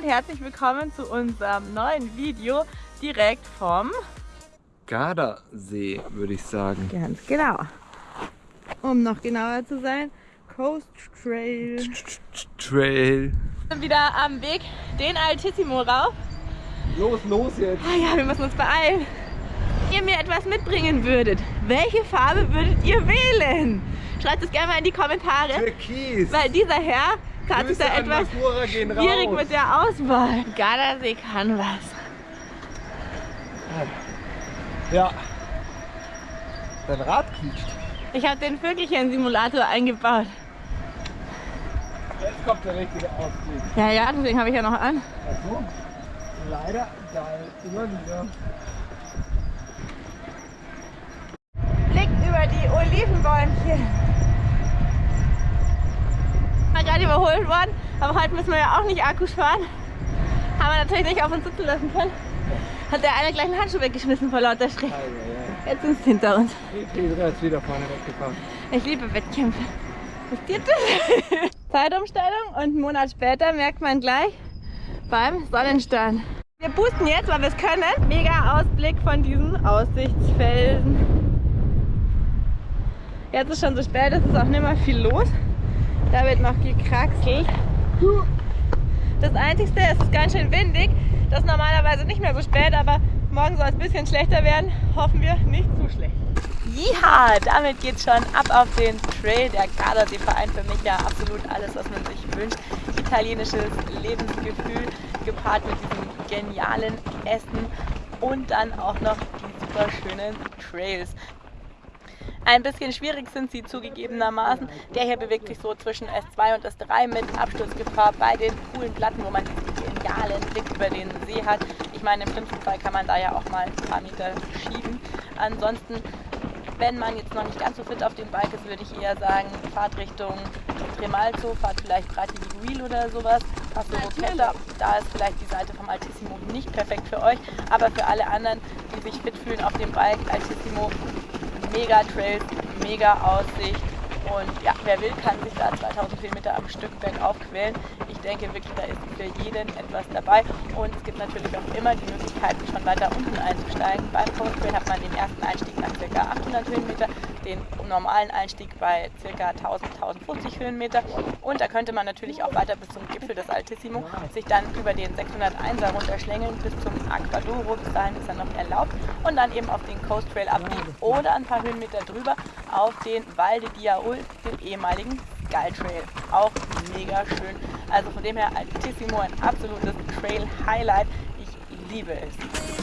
und herzlich willkommen zu unserem neuen Video direkt vom Gardasee, würde ich sagen. Ganz genau. Um noch genauer zu sein, Coast Trail. Trail. Wieder am Weg den Altissimo rauf. Los, los jetzt. Ah ja, wir müssen uns beeilen. Wenn ihr mir etwas mitbringen würdet, welche Farbe würdet ihr wählen? Schreibt es gerne mal in die Kommentare. Türkis. Weil dieser Herr Grüße da an etwas schwierig mit der Auswahl. Gardasee kann was. Ja. Dein Rad quietscht. Ich habe den Vögelchen-Simulator eingebaut. Jetzt kommt der richtige Ausblick. Ja, ja, deswegen habe ich ja noch an. Achso. Leider geil. Immer wieder. Blick über die Olivenbäumchen. War gerade überholt worden, aber heute müssen wir ja auch nicht Akkus fahren. Haben wir natürlich nicht auf uns sitzen lassen können. Hat der eine gleich einen Handschuh weggeschmissen vor lauter Schreck. Jetzt sind sie hinter uns. Petra ist wieder vorne weggefahren. Ich liebe Wettkämpfe. Was geht das? Zeitumstellung und einen Monat später merkt man gleich beim Sonnenstand. Wir boosten jetzt, weil wir es können. Mega Ausblick von diesen Aussichtsfelsen. Jetzt ist schon so spät, es ist auch nicht mehr viel los. Da wird noch gekraxelt. Das Einzige, es ist ganz schön windig. Das ist normalerweise nicht mehr so spät, aber morgen soll es ein bisschen schlechter werden. Hoffen wir nicht zu schlecht. Ja, damit geht schon ab auf den Trail. Der Gardasee-Verein für mich ja absolut alles, was man sich wünscht. Italienisches Lebensgefühl gepaart mit diesem genialen Essen und dann auch noch die super schönen Trails. Ein bisschen schwierig sind sie zugegebenermaßen. Der hier bewegt sich so zwischen S2 und S3 mit Absturzgefahr bei den coolen Platten, wo man diesen genialen Blick über den See hat. Ich meine, im schlimmsten Fall kann man da ja auch mal ein paar Meter schieben. Ansonsten, wenn man jetzt noch nicht ganz so fit auf dem Bike ist, würde ich eher sagen, fahrt Richtung Tremalzo, fahrt vielleicht Prati di Guil oder sowas. Passo Rocchetta, da ist vielleicht die Seite vom Altissimo nicht perfekt für euch, aber für alle anderen, die sich fit fühlen auf dem Bike, Altissimo mega Trails, mega Aussicht und ja, wer will, kann sich da 2000 Kilometer am Stück bergauf quälen. Ich denke wirklich, da ist für jeden etwas dabei und es gibt natürlich auch immer die Möglichkeit, schon weiter unten einzusteigen. Beim Coast Trail hat man den ersten Einstieg nach ca. 800 Höhenmeter, den normalen Einstieg bei ca. 1000, 1050 Höhenmeter und da könnte man natürlich auch weiter bis zum Gipfel des Altissimo sich dann über den 601er runterschlängeln bis zum Aquadoro, bis dahin ist er noch erlaubt und dann eben auf den Coast Trail abbiegen oder ein paar Höhenmeter drüber auf den Val de Diaul, den ehemaligen Trail. Auch mega schön. Also von dem her Altissimo ein absolutes Trail Highlight. Ich liebe es.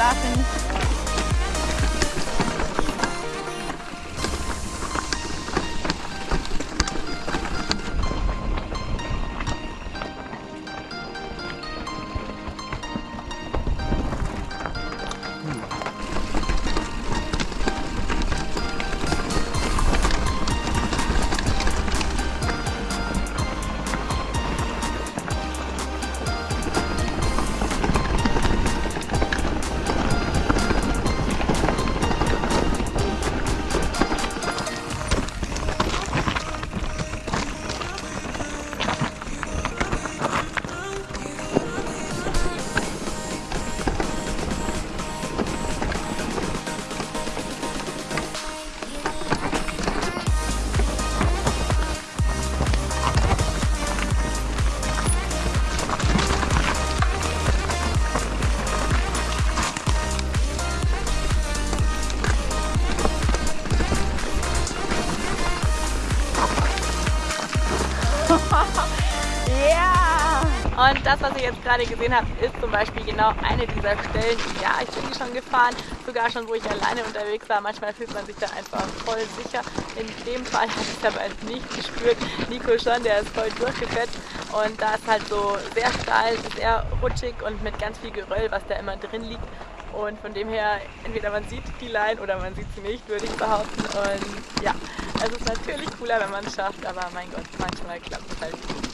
Ist Und das, was ihr jetzt gerade gesehen habt, ist zum Beispiel genau eine dieser Stellen. Ja, ich bin die schon gefahren, sogar schon, wo ich alleine unterwegs war. Manchmal fühlt man sich da einfach voll sicher. In dem Fall habe ich es aber nicht gespürt. Nico schon, der ist voll durchgefetzt. Und da ist halt so sehr steil, sehr rutschig und mit ganz viel Geröll, was da immer drin liegt. Und von dem her, entweder man sieht die Line oder man sieht sie nicht, würde ich behaupten. Und ja, es ist natürlich cooler, wenn man es schafft, aber mein Gott, manchmal klappt es halt nicht.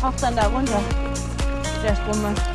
Taucht dann da runter, der Sprungmann.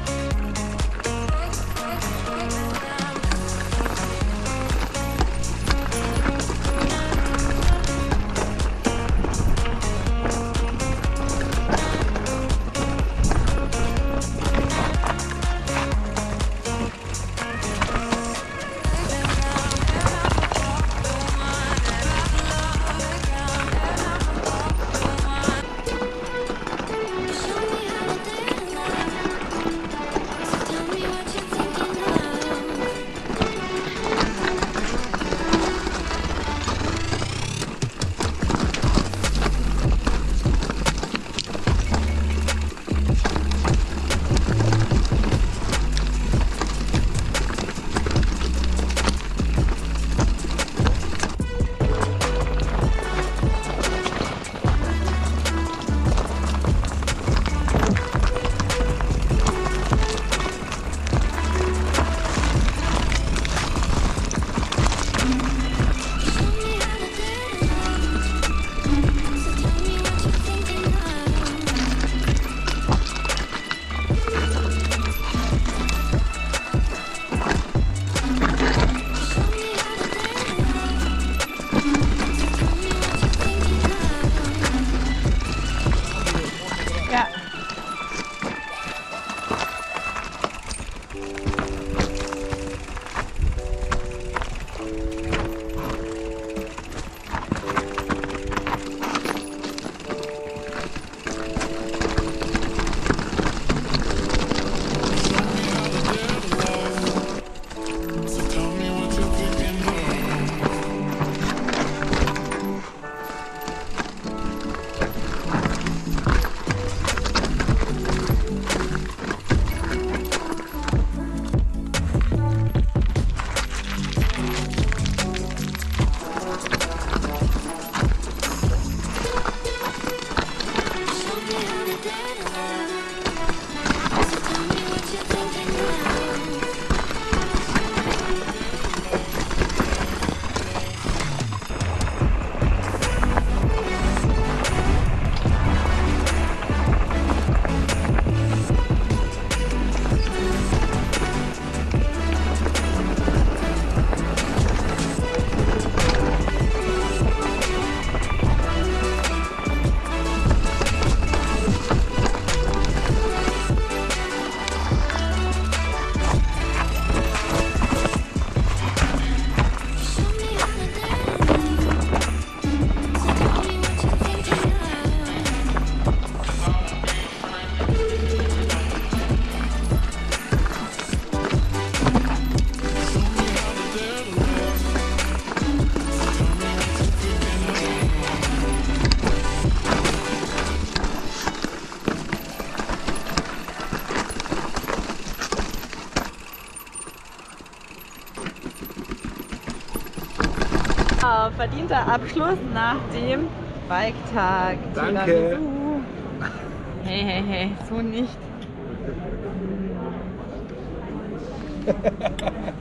Verdienter Abschluss nach dem Bike-Tag. Danke. Tiramisu. Hey, hey, hey, so nicht.